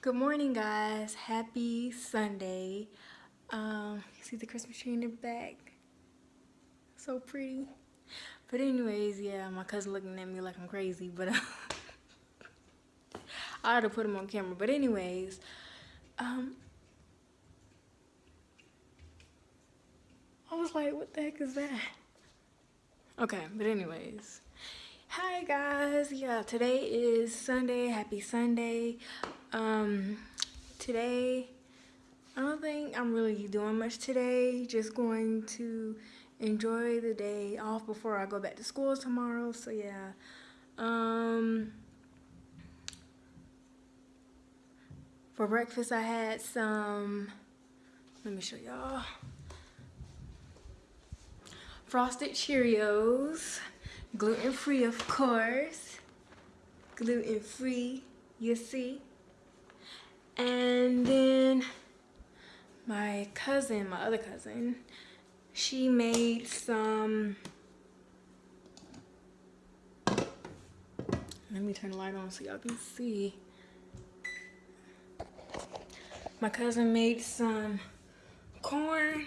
Good morning, guys. Happy Sunday. Um, see the Christmas tree in the back? So pretty. But anyways, yeah, my cousin looking at me like I'm crazy, but uh, I had to put him on camera. But anyways, um, I was like, what the heck is that? Okay, but anyways. Hi guys, yeah, today is Sunday. Happy Sunday. Um, today, I don't think I'm really doing much today. Just going to enjoy the day off before I go back to school tomorrow. So yeah. Um, for breakfast, I had some, let me show y'all. Frosted Cheerios, gluten-free of course, gluten-free, you see. And then my cousin, my other cousin, she made some, let me turn the light on so y'all can see. My cousin made some corn.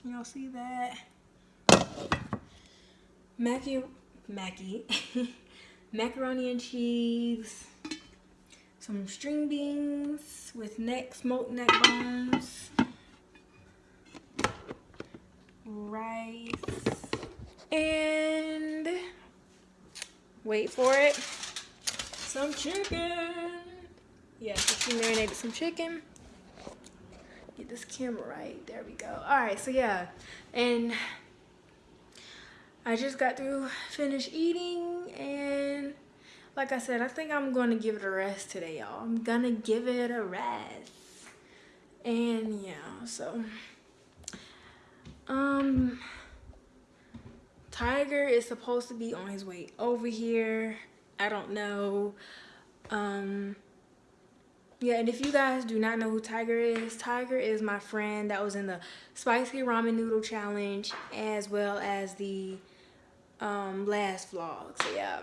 Can y'all see that? Mackie, Mackie, macaroni and cheese some string beans with neck, smoked neck bones, rice, and wait for it, some chicken. Yeah, she marinated some chicken. Get this camera right. There we go. All right, so yeah, and I just got through finish eating and like I said, I think I'm going to give it a rest today, y'all. I'm going to give it a rest. And yeah, so. Um, Tiger is supposed to be on his way over here. I don't know. Um, yeah, and if you guys do not know who Tiger is, Tiger is my friend that was in the Spicy Ramen Noodle Challenge as well as the um, last vlog. So yeah.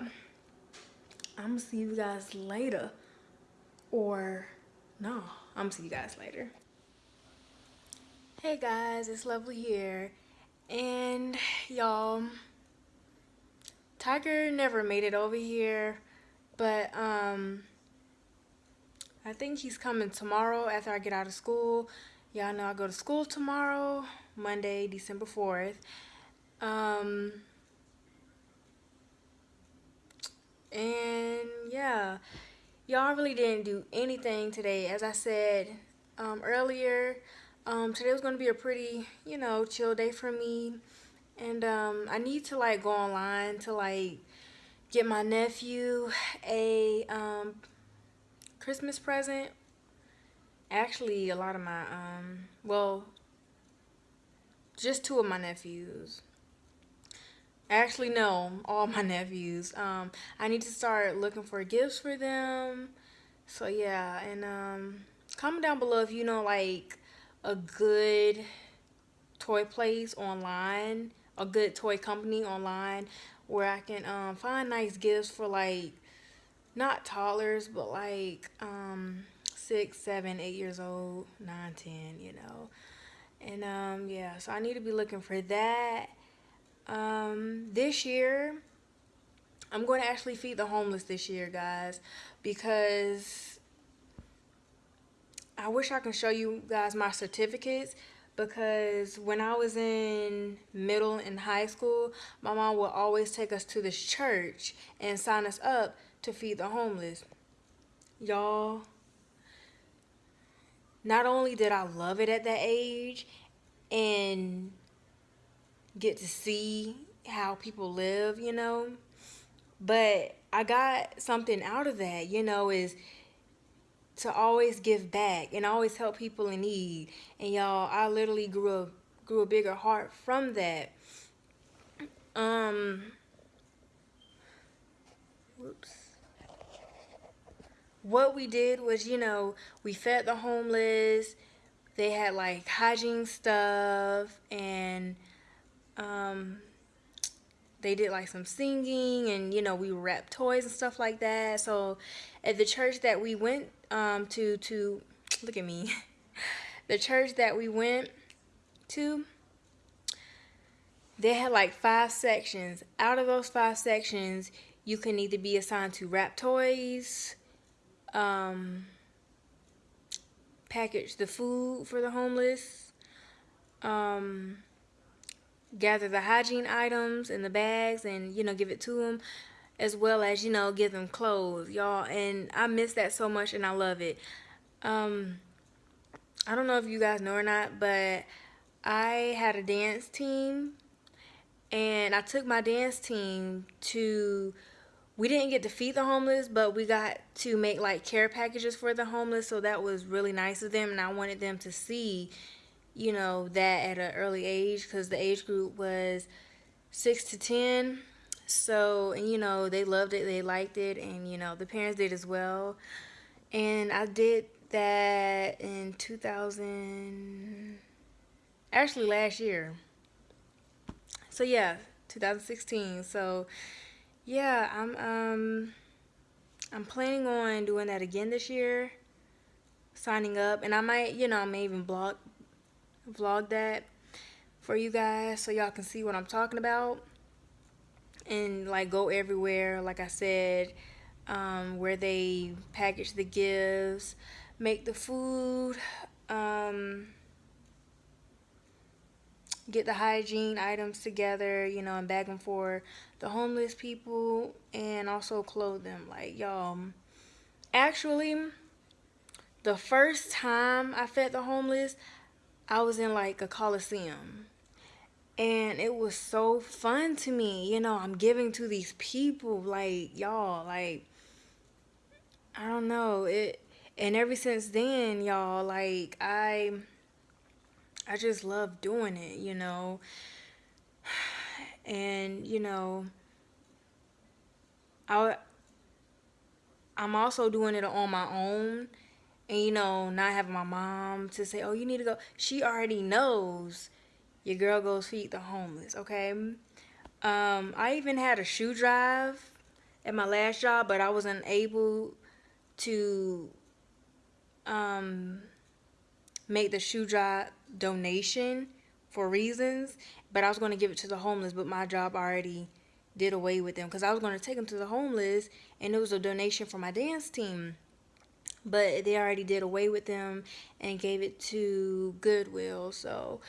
I'm gonna see you guys later. Or no, I'm gonna see you guys later. Hey guys, it's Lovely here. And y'all, Tiger never made it over here, but um, I think he's coming tomorrow after I get out of school. Y'all know I go to school tomorrow, Monday, December 4th. Um, and yeah y'all really didn't do anything today. As i said um, earlier um, today was going to be a pretty you know chill day for me. And um, i need to like go online to like get my nephew a um, christmas present. Actually a lot of my um well just two of my nephews Actually, no, all my nephews. Um, I need to start looking for gifts for them. So yeah, and um, comment down below if you know like a good toy place online, a good toy company online where I can um, find nice gifts for like not toddlers, but like um, six, seven, eight years old, nine, ten, you know. And um, yeah, so I need to be looking for that. This year, I'm going to actually feed the homeless this year, guys, because I wish I can show you guys my certificates because when I was in middle and high school, my mom would always take us to this church and sign us up to feed the homeless. Y'all, not only did I love it at that age and get to see how people live, you know. But I got something out of that, you know, is to always give back and always help people in need. And y'all, I literally grew a grew a bigger heart from that. Um whoops. What we did was, you know, we fed the homeless. They had like hygiene stuff and um, they did like some singing and you know we wrapped toys and stuff like that. So at the church that we went um, to to look at me. The church that we went to they had like five sections. Out of those five sections you can either be assigned to wrap toys um, package the food for the homeless um, gather the hygiene items in the bags and you know give it to them as well as you know give them clothes y'all. And i miss that so much and i love it. Um i don't know if you guys know or not but i had a dance team and i took my dance team to we didn't get to feed the homeless but we got to make like care packages for the homeless so that was really nice of them and i wanted them to see you know, that at an early age because the age group was 6 to 10. So, and you know, they loved it, they liked it, and you know, the parents did as well. And I did that in 2000, actually last year. So, yeah, 2016. So, yeah, I'm, um, I'm planning on doing that again this year signing up and I might you know I may even blog vlog that for you guys so y'all can see what I'm talking about and like go everywhere like I said um, where they package the gifts make the food um, get the hygiene items together you know and bag them for the homeless people and also clothe them like y'all actually the first time I fed the homeless I was in like a coliseum. And it was so fun to me you know i'm giving to these people like y'all like i don't know it and ever since then y'all like i i just love doing it you know? And you know i i'm also doing it on my own and you know not having my mom to say oh you need to go she already knows your girl goes feed the homeless okay? Um, i even had a shoe drive at my last job but i wasn't able to um, make the shoe drive donation for reasons but i was going to give it to the homeless but my job already did away with them because i was going to take them to the homeless and it was a donation for my dance team but they already did away with them and gave it to Goodwill. So,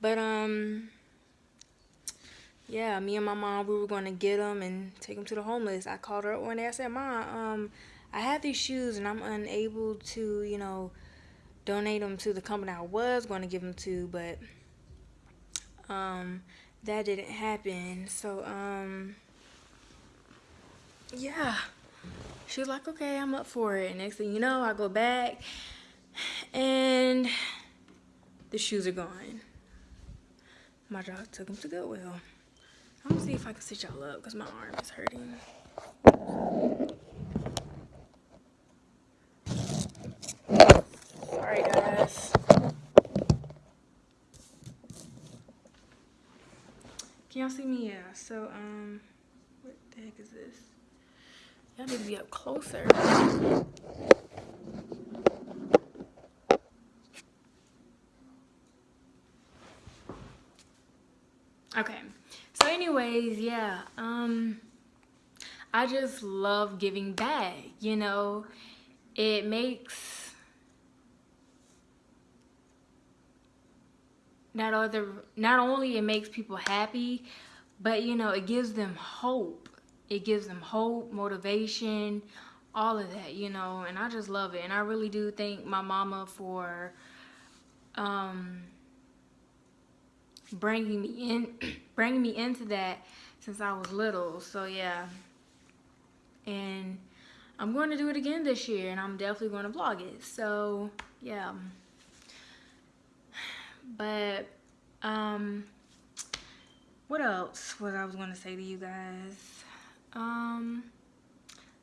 but um, yeah, me and my mom we were going to get them and take them to the homeless. I called her up one day. I said, "Mom, um, I have these shoes and I'm unable to, you know, donate them to the company I was going to give them to, but um, that didn't happen. So um, yeah." She was like, okay, I'm up for it. Next thing you know, I go back and the shoes are gone. My dog took them to Goodwill. I'm gonna see if I can sit y'all up because my arm is hurting. Sorry guys. Can y'all see me? Yeah. So, um, what the heck is this? Y'all need to be up closer. Okay. So anyways, yeah. Um I just love giving back, you know. It makes not other not only it makes people happy, but you know, it gives them hope it gives them hope, motivation, all of that, you know, and I just love it. And I really do thank my mama for um, bringing me in, bringing me into that since I was little. So yeah, and I'm going to do it again this year, and I'm definitely going to vlog it. So yeah, but um, what else? was I was going to say to you guys? Um,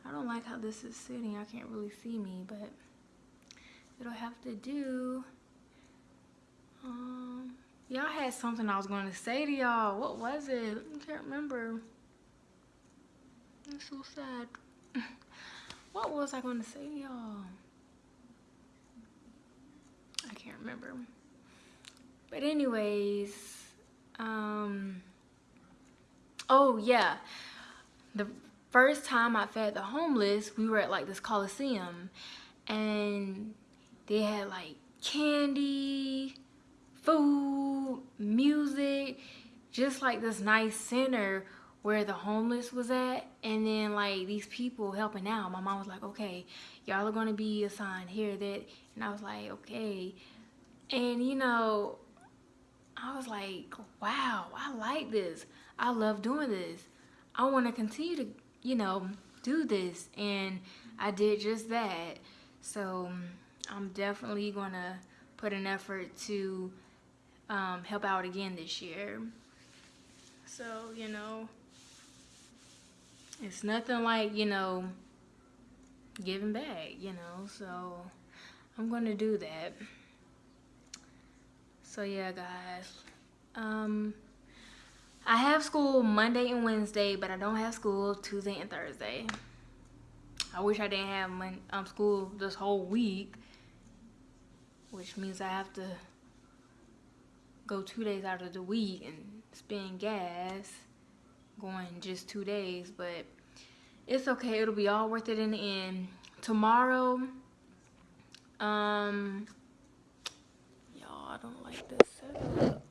I don't like how this is sitting. I can't really see me, but it'll have to do. Um, Y'all had something I was going to say to y'all. What was it? I can't remember. It's so sad. What was I going to say to y'all? I can't remember. But anyways, um, oh yeah, the first time I fed the homeless, we were at like this Coliseum and they had like candy, food, music, just like this nice center where the homeless was at and then like these people helping out. My mom was like okay y'all are gonna be assigned here that and i was like okay and you know i was like wow i like this. I love doing this i want to continue to you know do this and i did just that so i'm definitely gonna put an effort to um, help out again this year so you know it's nothing like, you know, giving back, you know, so I'm going to do that. So yeah, guys. Um, I have school Monday and Wednesday, but I don't have school Tuesday and Thursday. I wish I didn't have my, um, school this whole week, which means I have to go two days out of the week and spend gas going just two days, but it's okay. It'll be all worth it in the end. Tomorrow, um, y'all, I don't like this setup.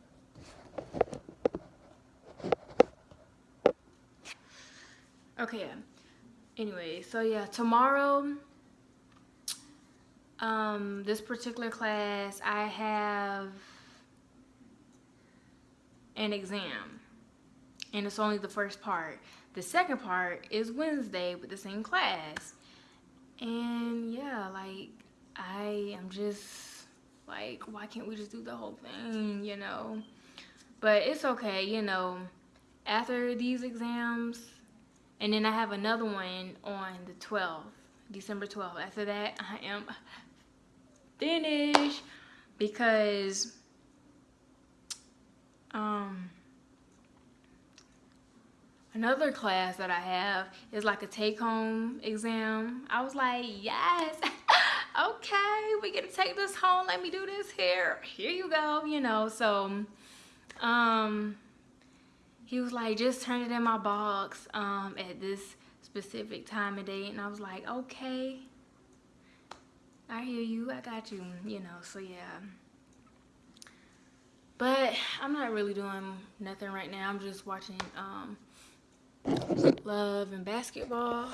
Okay, anyway, so yeah, tomorrow, um, this particular class, I have an exam and it's only the first part. The second part is Wednesday with the same class. And yeah, like I am just like, why can't we just do the whole thing, you know? But it's okay, you know. After these exams, and then I have another one on the 12th, December 12th. After that, I am finished because um Another class that I have is like a take-home exam. I was like, yes, okay, we get to take this home. Let me do this here. Here you go, you know. So, um, he was like, just turn it in my box um, at this specific time of day. And I was like, okay, I hear you. I got you, you know. So, yeah. But I'm not really doing nothing right now. I'm just watching um, Love and basketball.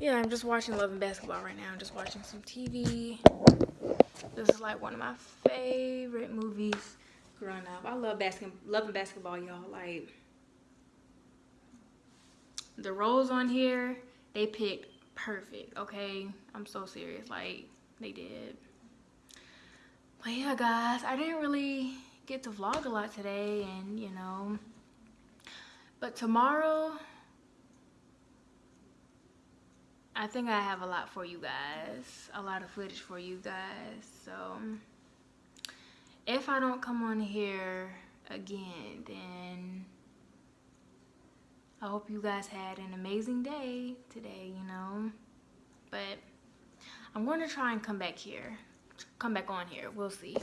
Yeah, I'm just watching Love and Basketball right now. I'm just watching some TV. This is like one of my favorite movies growing up. I love basket, loving basketball, y'all. Like the roles on here, they picked perfect. Okay, I'm so serious. Like they did. But yeah, guys, I didn't really get to vlog a lot today and, you know, but tomorrow, I think I have a lot for you guys, a lot of footage for you guys. So if I don't come on here again, then I hope you guys had an amazing day today, you know. But I'm going to try and come back here come back on here. We'll see.